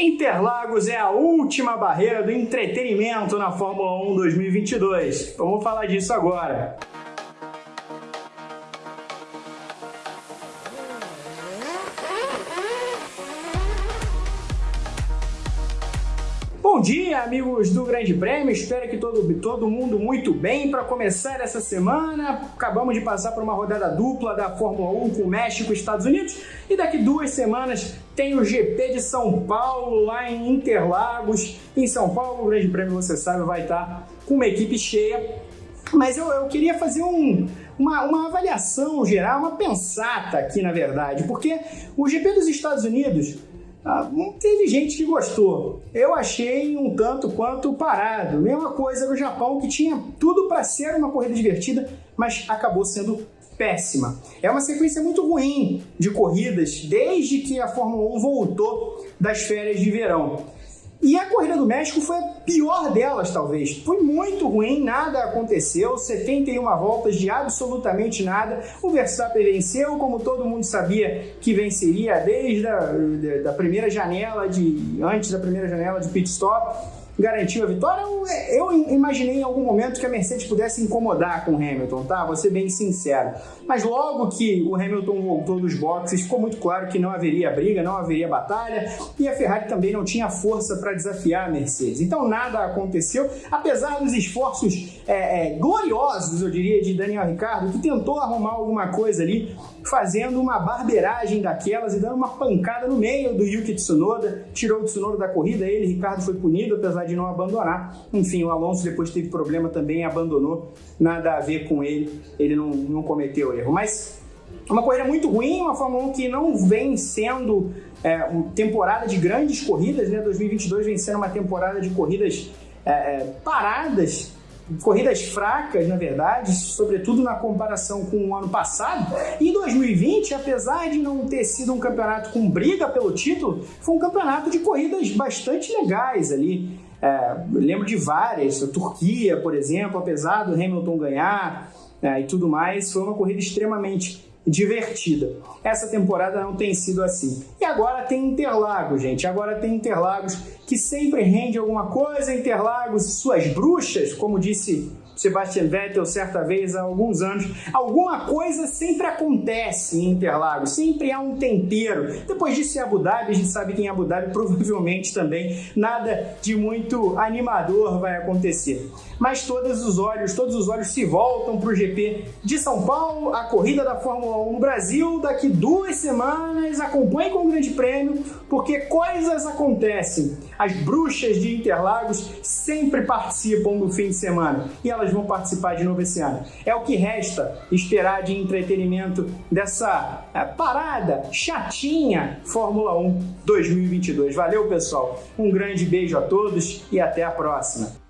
Interlagos é a última barreira do entretenimento na Fórmula 1 2022. Vamos falar disso agora. Bom dia, amigos do Grande Prêmio. Espero que todo, todo mundo muito bem para começar essa semana. Acabamos de passar por uma rodada dupla da Fórmula 1 com México e Estados Unidos. E daqui duas semanas tem o GP de São Paulo lá em Interlagos. Em São Paulo, o Grande Prêmio, você sabe, vai estar com uma equipe cheia. Mas eu, eu queria fazer um, uma, uma avaliação geral, uma pensata aqui, na verdade, porque o GP dos Estados Unidos ah, teve gente que gostou. Eu achei um tanto quanto parado. Mesma coisa no Japão, que tinha tudo para ser uma corrida divertida, mas acabou sendo péssima. É uma sequência muito ruim de corridas desde que a Fórmula 1 voltou das férias de verão. E a corrida do México foi a pior delas, talvez. Foi muito ruim, nada aconteceu, 71 voltas de absolutamente nada. O Verstappen venceu, como todo mundo sabia que venceria desde a da primeira janela de antes da primeira janela de pit stop garantiu a vitória? Eu imaginei em algum momento que a Mercedes pudesse incomodar com o Hamilton, tá? Vou ser bem sincero. Mas logo que o Hamilton voltou dos boxes, ficou muito claro que não haveria briga, não haveria batalha e a Ferrari também não tinha força para desafiar a Mercedes. Então nada aconteceu, apesar dos esforços é, é, gloriosos, eu diria, de Daniel Ricciardo, que tentou arrumar alguma coisa ali, fazendo uma barbeiragem daquelas e dando uma pancada no meio do Yuki Tsunoda, tirou o Tsunoda da corrida, ele, Ricardo, foi punido, apesar de não abandonar. Enfim, o Alonso depois teve problema também, abandonou, nada a ver com ele, ele não, não cometeu erro. Mas uma corrida muito ruim, uma Fórmula 1 que não vem sendo é, uma temporada de grandes corridas, né? 2022 vem sendo uma temporada de corridas é, é, paradas, corridas fracas, na verdade, sobretudo na comparação com o ano passado. E 2020, apesar de não ter sido um campeonato com briga pelo título, foi um campeonato de corridas bastante legais ali. É, lembro de várias, a Turquia, por exemplo, apesar do Hamilton ganhar é, e tudo mais, foi uma corrida extremamente divertida. Essa temporada não tem sido assim. E agora tem Interlagos, gente. Agora tem Interlagos que sempre rende alguma coisa. Interlagos e suas bruxas, como disse Sebastian Vettel certa vez há alguns anos. Alguma coisa sempre acontece em Interlagos, sempre há um tempero. Depois disso em Abu Dhabi, a gente sabe que em Abu Dhabi provavelmente também nada de muito animador vai acontecer. Mas todos os olhos, todos os olhos se voltam para o GP de São Paulo, a corrida da Fórmula 1 no Brasil, daqui duas semanas, acompanhe com o Grande Prêmio, porque coisas acontecem. As bruxas de Interlagos sempre participam do fim de semana e elas vão participar de novo esse ano. É o que resta esperar de entretenimento dessa é, parada chatinha Fórmula 1 2022. Valeu, pessoal. Um grande beijo a todos e até a próxima.